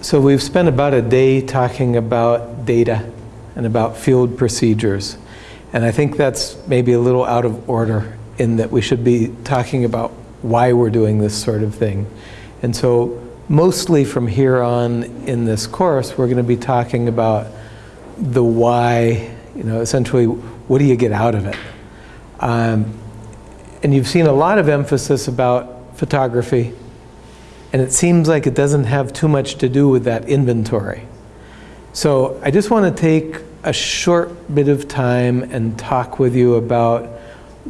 So we've spent about a day talking about data and about field procedures. And I think that's maybe a little out of order in that we should be talking about why we're doing this sort of thing. And so mostly from here on in this course, we're going to be talking about the why, you know, essentially, what do you get out of it? Um, and you've seen a lot of emphasis about photography, and it seems like it doesn't have too much to do with that inventory. So I just want to take a short bit of time and talk with you about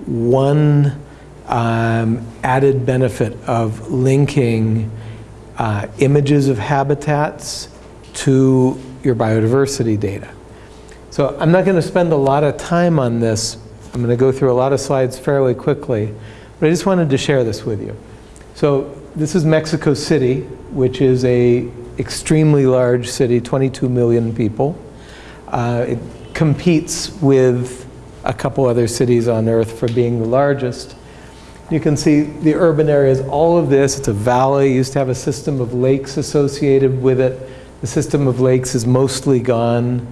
one um, added benefit of linking uh, images of habitats to your biodiversity data. So I'm not going to spend a lot of time on this. I'm going to go through a lot of slides fairly quickly, but I just wanted to share this with you. So this is Mexico City, which is a extremely large city, 22 million people. Uh, it competes with a couple other cities on earth for being the largest. You can see the urban areas, all of this, it's a valley, it used to have a system of lakes associated with it. The system of lakes is mostly gone.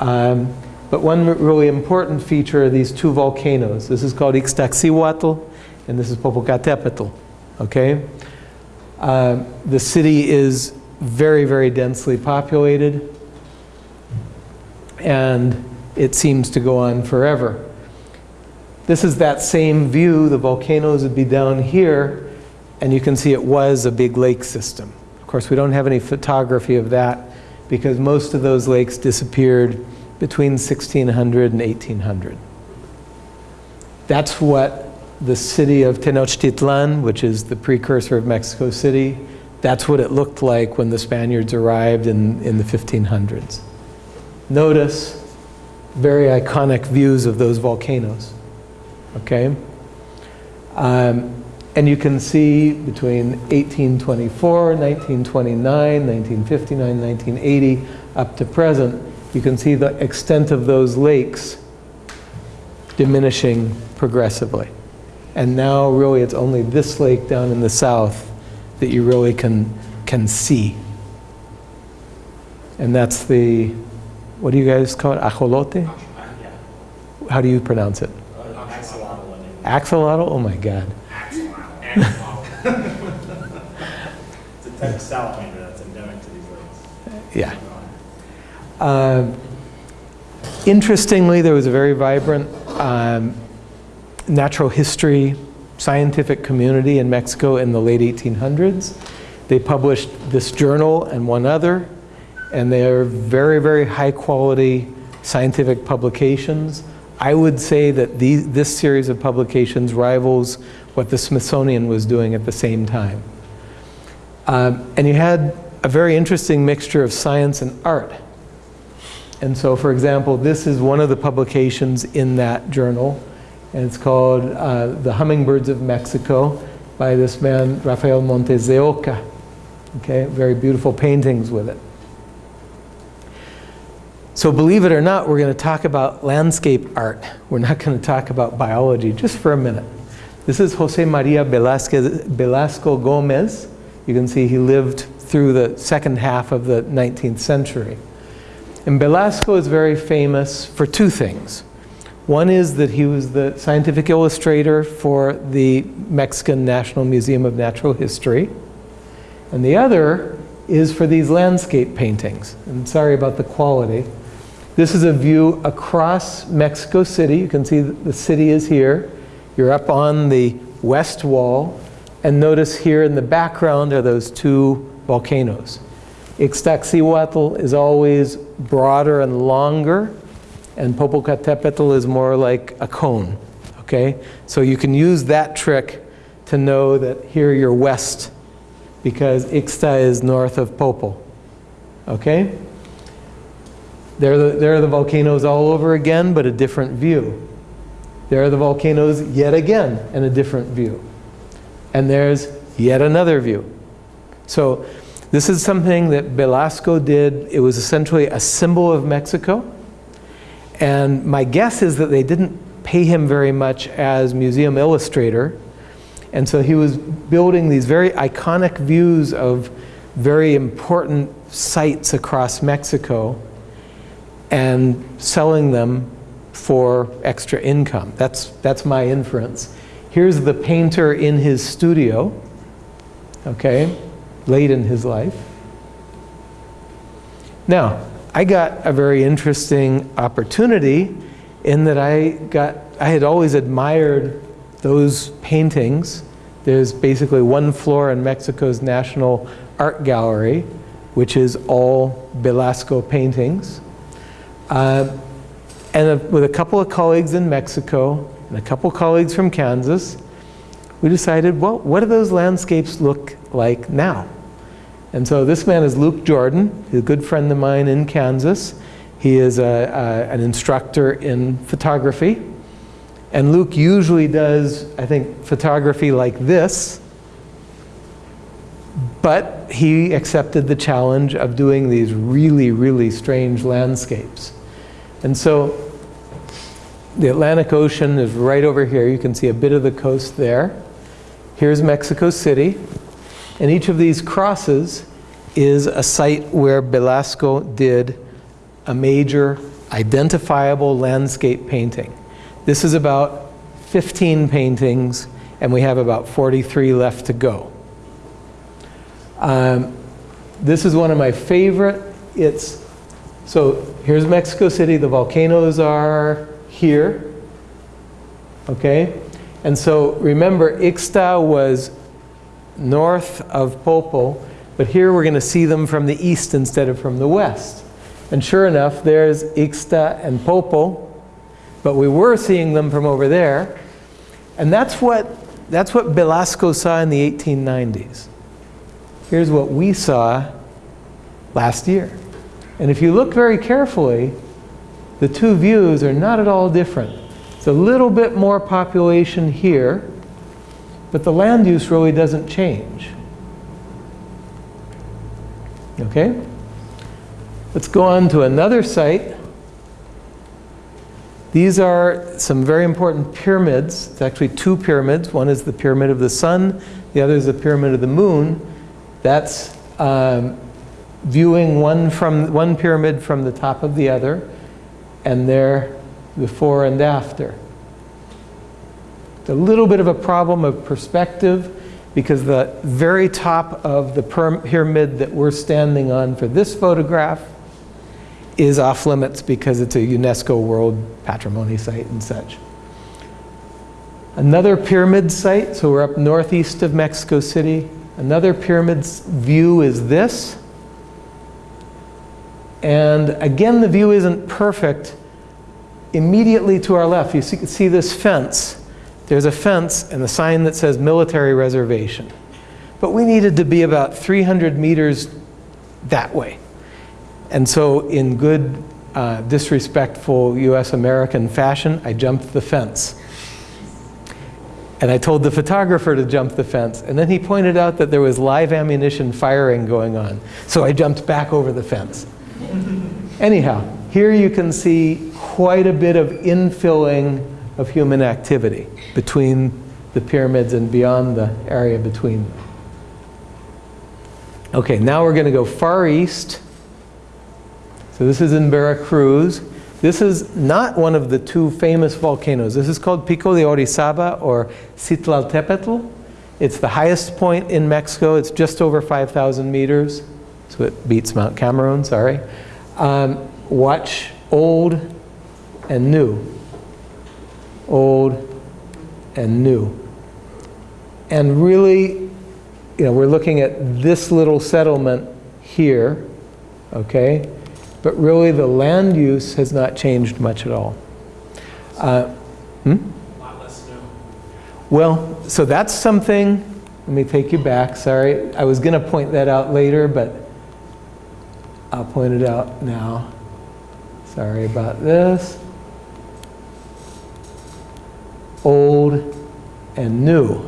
Um, but one really important feature are these two volcanoes. This is called Ixtaccíhuatl, and this is Popocatépetl, okay? Uh, the city is very, very densely populated, and it seems to go on forever. This is that same view. The volcanoes would be down here, and you can see it was a big lake system. Of course, we don't have any photography of that because most of those lakes disappeared between 1600 and 1800. That's what the city of Tenochtitlan, which is the precursor of Mexico City, that's what it looked like when the Spaniards arrived in, in the 1500s. Notice very iconic views of those volcanoes, okay? Um, and you can see between 1824, 1929, 1959, 1980, up to present, you can see the extent of those lakes diminishing progressively. And now really it's only this lake down in the south that you really can, can see. And that's the, what do you guys call it, ajolote? How do you pronounce it? Axolotl? Oh my God. It's a type of salamander that's endemic to these lakes. Yeah. Uh, interestingly, there was a very vibrant um, natural history scientific community in Mexico in the late 1800s. They published this journal and one other, and they are very, very high quality scientific publications. I would say that these, this series of publications rivals what the Smithsonian was doing at the same time. Um, and you had a very interesting mixture of science and art. And so, for example, this is one of the publications in that journal, and it's called uh, The Hummingbirds of Mexico by this man, Rafael Montes de Oca. Okay, very beautiful paintings with it. So believe it or not, we're going to talk about landscape art. We're not going to talk about biology, just for a minute. This is Jose Maria Velasquez, Velasco Gomez. You can see he lived through the second half of the 19th century. And Velasco is very famous for two things. One is that he was the scientific illustrator for the Mexican National Museum of Natural History. And the other is for these landscape paintings. And sorry about the quality. This is a view across Mexico City. You can see the city is here. You're up on the west wall. And notice here in the background are those two volcanoes. Ixtaccíhuatl is always broader and longer, and Popocatépetl is more like a cone, okay? So you can use that trick to know that here you're west, because Ixta is north of Popo, okay? There are, the, there are the volcanoes all over again, but a different view. There are the volcanoes yet again, and a different view. And there's yet another view. So this is something that Velasco did. It was essentially a symbol of Mexico. And my guess is that they didn't pay him very much as museum illustrator. And so he was building these very iconic views of very important sites across Mexico and selling them for extra income. That's, that's my inference. Here's the painter in his studio, okay, late in his life. Now, I got a very interesting opportunity in that I got, I had always admired those paintings. There's basically one floor in Mexico's National Art Gallery, which is all Velasco paintings. Uh, and a, with a couple of colleagues in Mexico and a couple of colleagues from Kansas, we decided, well, what do those landscapes look like now? And so this man is Luke Jordan, a good friend of mine in Kansas. He is a, a, an instructor in photography. And Luke usually does, I think, photography like this. But he accepted the challenge of doing these really, really strange landscapes. And so the Atlantic Ocean is right over here. You can see a bit of the coast there. Here's Mexico City. And each of these crosses is a site where Velasco did a major identifiable landscape painting. This is about 15 paintings, and we have about 43 left to go. Um, this is one of my favorite. It's so here's Mexico City. The volcanoes are here. Okay, and so remember, Ixta was north of Popo, but here we're going to see them from the east instead of from the west. And sure enough, there's Ixta and Popo, but we were seeing them from over there. And that's what, that's what Velasco saw in the 1890s. Here's what we saw last year. And if you look very carefully, the two views are not at all different. It's a little bit more population here, but the land use really doesn't change. Okay? Let's go on to another site. These are some very important pyramids. It's actually two pyramids. One is the Pyramid of the Sun, the other is the Pyramid of the Moon. That's um, viewing one, from, one pyramid from the top of the other, and there before and after. A little bit of a problem of perspective because the very top of the pyramid that we're standing on for this photograph is off limits because it's a UNESCO World Patrimony site and such. Another pyramid site, so we're up northeast of Mexico City. Another pyramid view is this. And again, the view isn't perfect. Immediately to our left, you see, see this fence. There's a fence and a sign that says military reservation. But we needed to be about 300 meters that way. And so in good, uh, disrespectful US American fashion, I jumped the fence. And I told the photographer to jump the fence. And then he pointed out that there was live ammunition firing going on. So I jumped back over the fence. Anyhow, here you can see quite a bit of infilling of human activity between the pyramids and beyond the area between them. Okay, now we're going to go far east. So this is in Veracruz. This is not one of the two famous volcanoes. This is called Pico de Orizaba or Citlaltépetl. It's the highest point in Mexico. It's just over 5,000 meters. So it beats Mount Cameroon, sorry. Um, watch old and new. Old and new. And really, you know, we're looking at this little settlement here, okay? But really the land use has not changed much at all. Uh, hmm? Well, so that's something, let me take you back, sorry. I was going to point that out later, but I'll point it out now. Sorry about this. Old and new.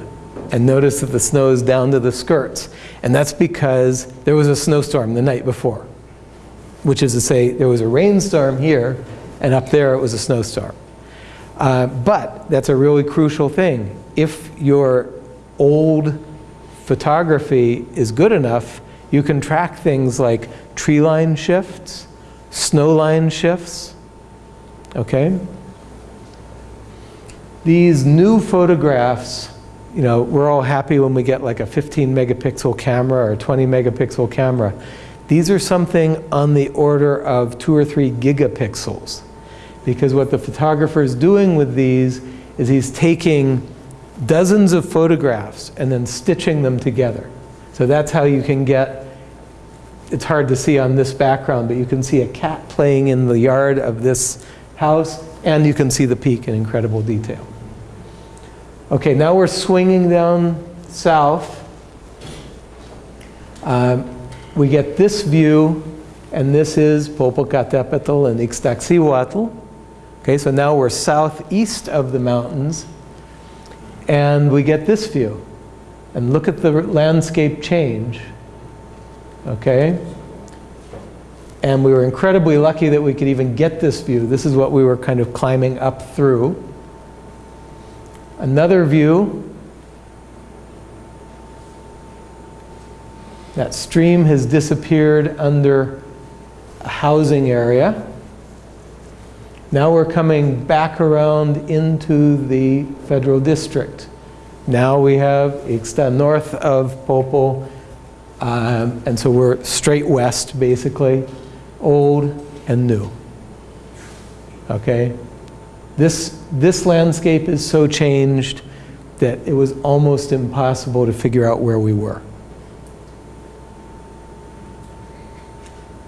And notice that the snow is down to the skirts. And that's because there was a snowstorm the night before. Which is to say, there was a rainstorm here, and up there it was a snowstorm. Uh, but that's a really crucial thing. If your old photography is good enough, You can track things like tree line shifts, snow line shifts, okay? These new photographs, you know, we're all happy when we get like a 15 megapixel camera or a 20 megapixel camera. These are something on the order of two or three gigapixels. Because what the photographer is doing with these is he's taking dozens of photographs and then stitching them together. So that's how you can get, it's hard to see on this background, but you can see a cat playing in the yard of this house, and you can see the peak in incredible detail. Okay, now we're swinging down south. Um, we get this view, and this is Popocatépetl and Ixtaccíhuatl. Okay, so now we're southeast of the mountains, and we get this view. And look at the landscape change. Okay? And we were incredibly lucky that we could even get this view. This is what we were kind of climbing up through. Another view. That stream has disappeared under a housing area. Now we're coming back around into the federal district. Now we have Ixta north of Popo, um, and so we're straight west, basically, old and new. Okay? This, this landscape is so changed that it was almost impossible to figure out where we were.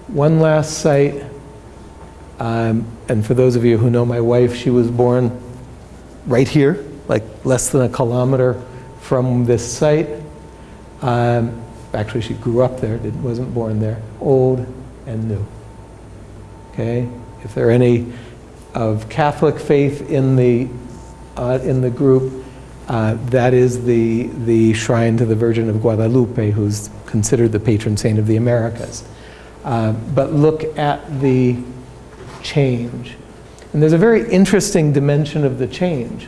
One last site, um, and for those of you who know my wife, she was born right here, like less than a kilometer from this site. Um, actually, she grew up there, wasn't born there. Old and new. Okay? If there are any of Catholic faith in the, uh, in the group, uh, that is the, the shrine to the Virgin of Guadalupe, who's considered the patron saint of the Americas. Uh, but look at the change. And there's a very interesting dimension of the change.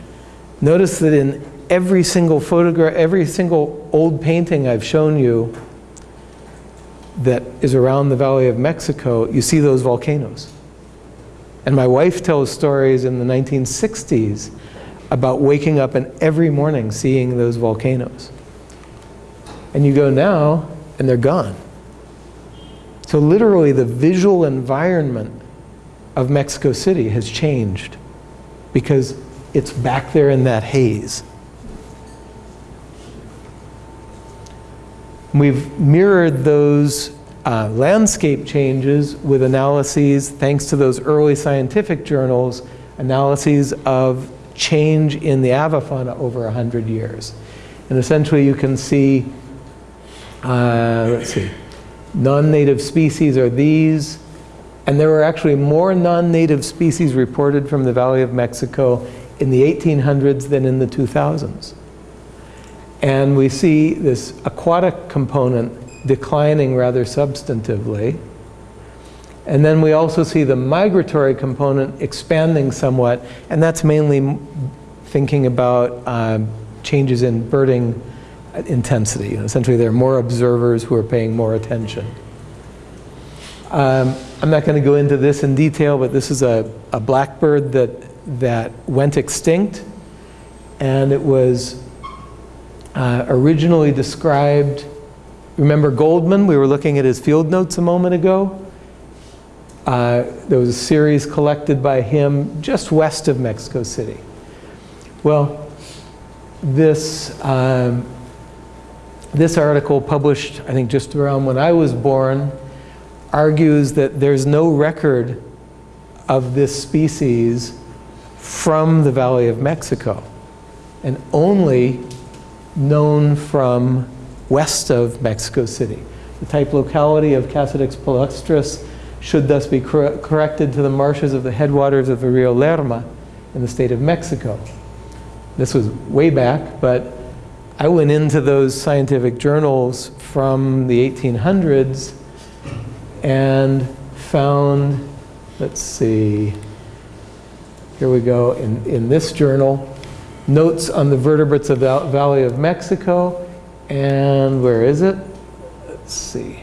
Notice that in every single photograph, every single old painting I've shown you that is around the Valley of Mexico, you see those volcanoes. And my wife tells stories in the 1960s about waking up and every morning seeing those volcanoes. And you go now, and they're gone. So literally the visual environment of Mexico City has changed because it's back there in that haze. We've mirrored those uh, landscape changes with analyses, thanks to those early scientific journals, analyses of change in the avifauna over 100 years. And essentially you can see, uh, let's see, non-native species are these, and there were actually more non-native species reported from the Valley of Mexico in the 1800s than in the 2000s. And we see this aquatic component declining rather substantively. And then we also see the migratory component expanding somewhat, and that's mainly thinking about uh, changes in birding intensity. You know, essentially, there are more observers who are paying more attention. Um, I'm not going to go into this in detail, but this is a, a blackbird that, that went extinct, and it was uh, originally described, remember Goldman? We were looking at his field notes a moment ago. Uh, there was a series collected by him just west of Mexico City. Well, this, um, this article published, I think just around when I was born, argues that there's no record of this species from the Valley of Mexico and only known from west of Mexico City. The type locality of Cassidix palustris should thus be cor corrected to the marshes of the headwaters of the Rio Lerma in the state of Mexico. This was way back, but I went into those scientific journals from the 1800s and found, let's see, here we go, in, in this journal, notes on the vertebrates of the Valley of Mexico, and where is it? Let's see.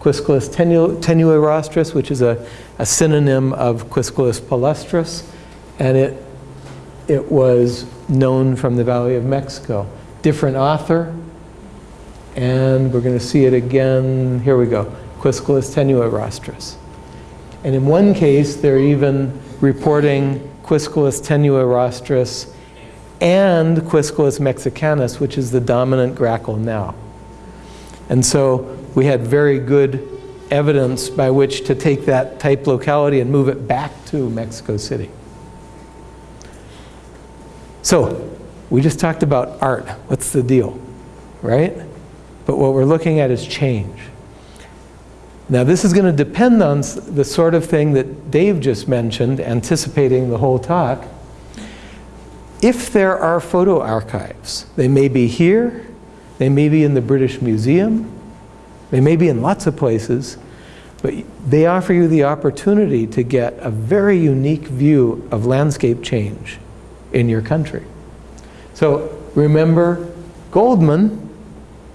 Quiscalus tenu- tenuirostris, which is a, a synonym of Quiscalus palustris, and it, it was known from the Valley of Mexico. Different author, and we're going to see it again. Here we go. Quiscalus tenuirostris. And in one case, they're even reporting Quiscalus tenuirostris and Quiscalus mexicanus, which is the dominant grackle now. And so we had very good evidence by which to take that type locality and move it back to Mexico City. So we just talked about art. What's the deal? Right? But what we're looking at is change. Now, this is going to depend on the sort of thing that Dave just mentioned, anticipating the whole talk. If there are photo archives, they may be here, they may be in the British Museum, they may be in lots of places, but they offer you the opportunity to get a very unique view of landscape change in your country. So remember Goldman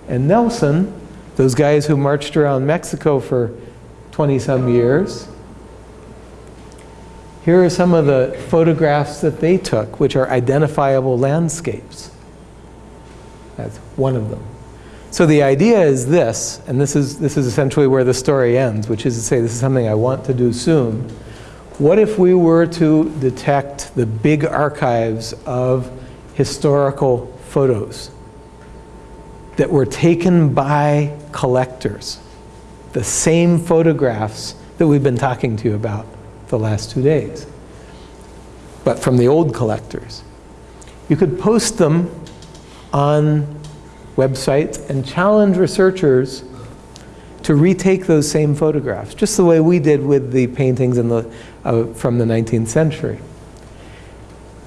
and Nelson, those guys who marched around Mexico for 20 some years. Here are some of the photographs that they took, which are identifiable landscapes. That's one of them. So the idea is this, and this is, this is essentially where the story ends, which is to say, this is something I want to do soon. What if we were to detect the big archives of historical photos that were taken by collectors? The same photographs that we've been talking to you about the last two days, but from the old collectors. You could post them on websites and challenge researchers to retake those same photographs, just the way we did with the paintings in the, uh, from the 19th century.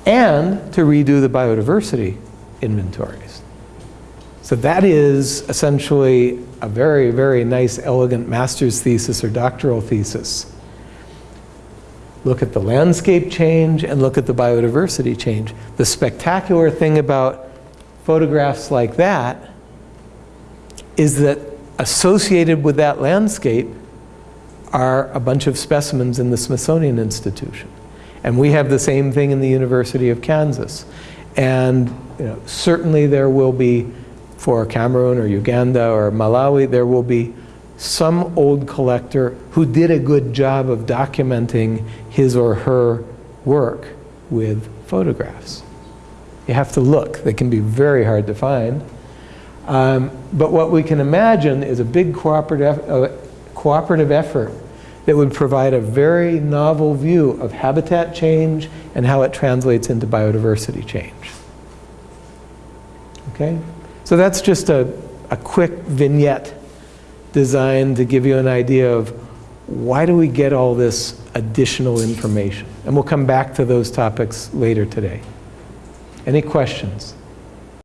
And to redo the biodiversity inventories. So that is essentially a very, very nice, elegant master's thesis or doctoral thesis. Look at the landscape change and look at the biodiversity change. The spectacular thing about photographs like that is that associated with that landscape are a bunch of specimens in the Smithsonian Institution. And we have the same thing in the University of Kansas. And you know, certainly there will be, for Cameroon or Uganda or Malawi, there will be some old collector who did a good job of documenting his or her work with photographs. You have to look. They can be very hard to find. Um, but what we can imagine is a big cooperative, uh, cooperative effort that would provide a very novel view of habitat change and how it translates into biodiversity change. Okay? So that's just a, a quick vignette designed to give you an idea of why do we get all this additional information? And we'll come back to those topics later today. Any questions?